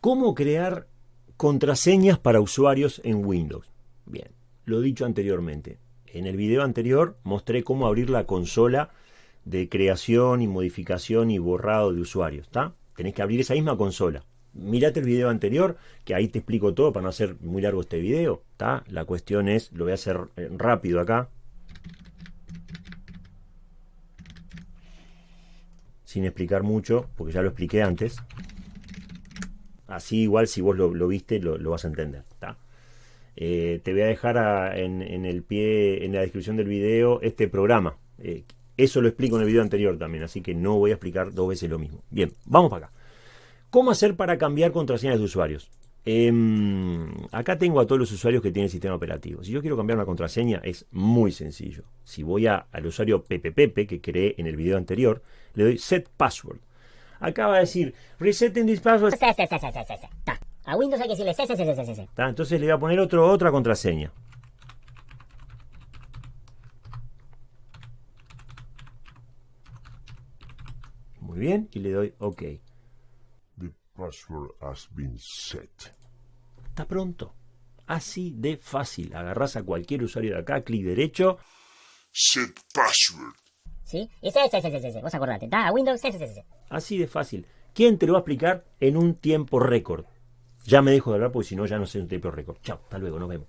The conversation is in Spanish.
¿Cómo crear contraseñas para usuarios en Windows? Bien, lo dicho anteriormente. En el video anterior mostré cómo abrir la consola de creación y modificación y borrado de usuarios. ¿está? Tenés que abrir esa misma consola. Mirate el video anterior, que ahí te explico todo para no hacer muy largo este video. ¿está? La cuestión es, lo voy a hacer eh, rápido acá. Sin explicar mucho, porque ya lo expliqué antes. Así igual si vos lo, viste lo, vas a entender. Eh, te voy a dejar en, el pie, en la descripción del video, este programa. Eh, eso lo explico en el video anterior también, así que no voy a explicar dos veces lo mismo. Bien, vamos para acá. ¿Cómo hacer para cambiar contraseñas de usuarios? Em, acá tengo a todos los usuarios que tienen el sistema operativo. Si yo quiero cambiar una contraseña es muy sencillo. Si voy al usuario PPPP que creé en el video anterior, le doy set password. Acá va a decir, resetting this password. A Windows hay que decirle Entonces le voy a poner otro, otra contraseña. Muy bien, y le doy OK. The password has been set. Está pronto. Así de fácil. Agarras a cualquier usuario de acá, clic derecho. Set password. ¿Sí? Y ese, ese, ese, ese, vos acordate, está a Windows, ese, ese, Así de fácil. ¿Quién te lo va a explicar en un tiempo récord? Ya me dejo de hablar porque si no ya no sé un tiempo récord. Chao, hasta luego, nos vemos.